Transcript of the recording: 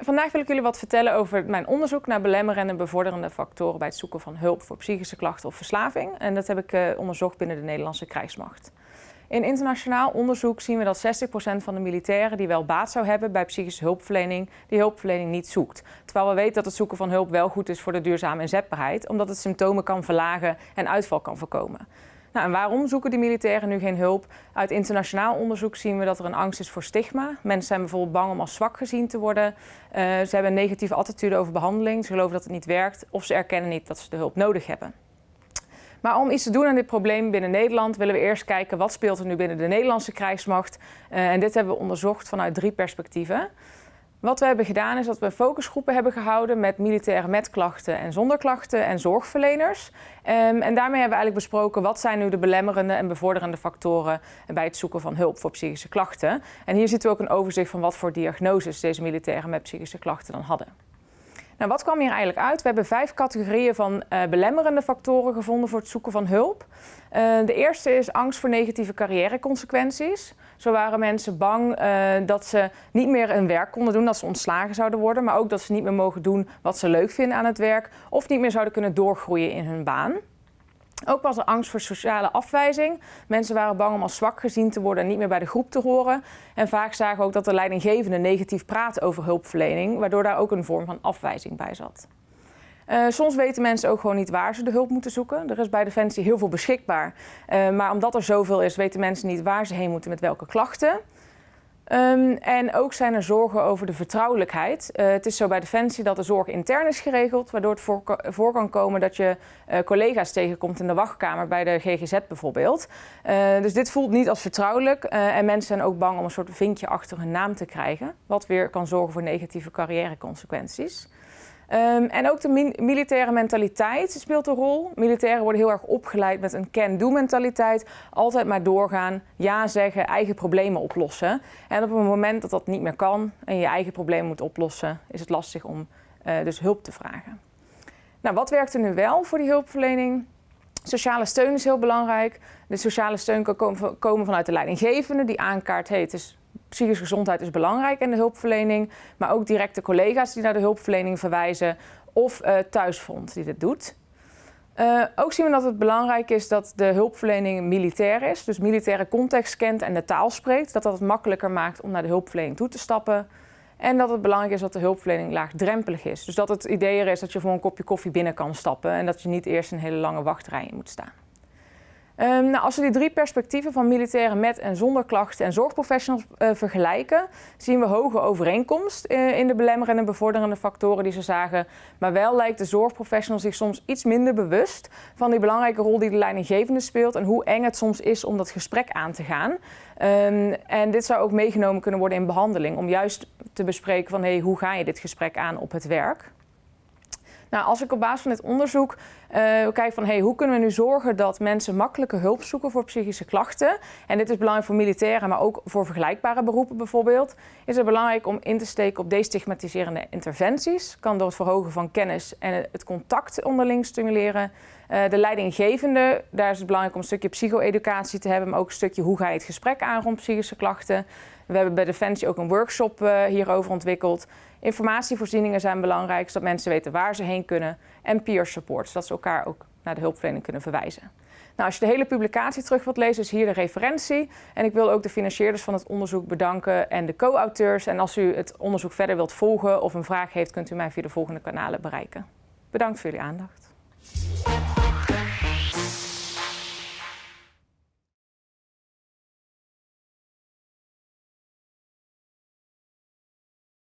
vandaag wil ik jullie wat vertellen over mijn onderzoek naar belemmerende en bevorderende factoren bij het zoeken van hulp voor psychische klachten of verslaving. En dat heb ik uh, onderzocht binnen de Nederlandse krijgsmacht. In internationaal onderzoek zien we dat 60% van de militairen die wel baat zou hebben bij psychische hulpverlening, die hulpverlening niet zoekt. Terwijl we weten dat het zoeken van hulp wel goed is voor de duurzame inzetbaarheid, omdat het symptomen kan verlagen en uitval kan voorkomen. Nou, en waarom zoeken die militairen nu geen hulp? Uit internationaal onderzoek zien we dat er een angst is voor stigma. Mensen zijn bijvoorbeeld bang om als zwak gezien te worden. Uh, ze hebben een negatieve attitude over behandeling. Ze geloven dat het niet werkt of ze erkennen niet dat ze de hulp nodig hebben. Maar om iets te doen aan dit probleem binnen Nederland willen we eerst kijken wat speelt er nu binnen de Nederlandse krijgsmacht. Uh, en dit hebben we onderzocht vanuit drie perspectieven. Wat we hebben gedaan is dat we focusgroepen hebben gehouden met militairen met klachten en zonder klachten en zorgverleners. Um, en daarmee hebben we eigenlijk besproken wat zijn nu de belemmerende en bevorderende factoren bij het zoeken van hulp voor psychische klachten. En hier ziet u ook een overzicht van wat voor diagnoses deze militairen met psychische klachten dan hadden. Nou, wat kwam hier eigenlijk uit? We hebben vijf categorieën van uh, belemmerende factoren gevonden voor het zoeken van hulp. Uh, de eerste is angst voor negatieve carrièreconsequenties. Zo waren mensen bang uh, dat ze niet meer hun werk konden doen, dat ze ontslagen zouden worden, maar ook dat ze niet meer mogen doen wat ze leuk vinden aan het werk of niet meer zouden kunnen doorgroeien in hun baan. Ook was er angst voor sociale afwijzing. Mensen waren bang om als zwak gezien te worden en niet meer bij de groep te horen. En vaak zagen we ook dat de leidinggevende negatief praat over hulpverlening, waardoor daar ook een vorm van afwijzing bij zat. Uh, soms weten mensen ook gewoon niet waar ze de hulp moeten zoeken. Er is bij Defensie heel veel beschikbaar. Uh, maar omdat er zoveel is, weten mensen niet waar ze heen moeten met welke klachten. Um, en ook zijn er zorgen over de vertrouwelijkheid. Uh, het is zo bij Defensie dat de zorg intern is geregeld, waardoor het voor, kan komen dat je uh, collega's tegenkomt in de wachtkamer bij de GGZ bijvoorbeeld. Uh, dus dit voelt niet als vertrouwelijk en mensen zijn ook bang om een soort vinkje achter hun naam te krijgen, wat weer kan zorgen voor negatieve carrièreconsequenties. Um, en ook de militaire mentaliteit speelt een rol. Militairen worden heel erg opgeleid met een can-do mentaliteit. Altijd maar doorgaan, ja zeggen, eigen problemen oplossen. En op het moment dat dat niet meer kan en je eigen problemen moet oplossen, is het lastig om uh, dus hulp te vragen. Nou, wat werkt er nu wel voor die hulpverlening? Sociale steun is heel belangrijk. De sociale steun kan komen vanuit de leidinggevende die aankaart, hey, het is psychische gezondheid is belangrijk in de hulpverlening, maar ook directe collega's die naar de hulpverlening verwijzen of uh, thuisfront die dit doet. Uh, ook zien we dat het belangrijk is dat de hulpverlening militair is, dus militaire context kent en de taal spreekt, dat dat het makkelijker maakt om naar de hulpverlening toe te stappen. En dat het belangrijk is dat de hulpverlening laagdrempelig is. Dus dat het idee er is dat je voor een kopje koffie binnen kan stappen en dat je niet eerst een hele lange wachtrij in moet staan. Um, nou, als we die drie perspectieven van militairen met en zonder klachten en zorgprofessionals uh, vergelijken, zien we hoge overeenkomst uh, in de belemmerende en bevorderende factoren die ze zagen. Maar wel lijkt de zorgprofessional zich soms iets minder bewust van die belangrijke rol die de leidinggevende speelt en hoe eng het soms is om dat gesprek aan te gaan. Um, en dit zou ook meegenomen kunnen worden in behandeling, om juist te bespreken van hey, hoe ga je dit gesprek aan op het werk. Nou, als ik op basis van dit onderzoek uh, kijk van hey, hoe kunnen we nu zorgen dat mensen makkelijke hulp zoeken voor psychische klachten. En dit is belangrijk voor militairen, maar ook voor vergelijkbare beroepen bijvoorbeeld. Is het belangrijk om in te steken op destigmatiserende interventies. Kan door het verhogen van kennis en het contact onderling stimuleren. Uh, de leidinggevende, daar is het belangrijk om een stukje psycho-educatie te hebben, maar ook een stukje hoe ga je het gesprek aan rond psychische klachten. We hebben bij Defensie ook een workshop uh, hierover ontwikkeld. Informatievoorzieningen zijn belangrijk, zodat mensen weten waar ze heen kunnen. En peer support, zodat ze elkaar ook naar de hulpverlening kunnen verwijzen. Nou, als je de hele publicatie terug wilt lezen, is hier de referentie. En ik wil ook de financierders van het onderzoek bedanken en de co-auteurs. En als u het onderzoek verder wilt volgen of een vraag heeft, kunt u mij via de volgende kanalen bereiken. Bedankt voor jullie aandacht.